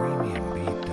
premium beat.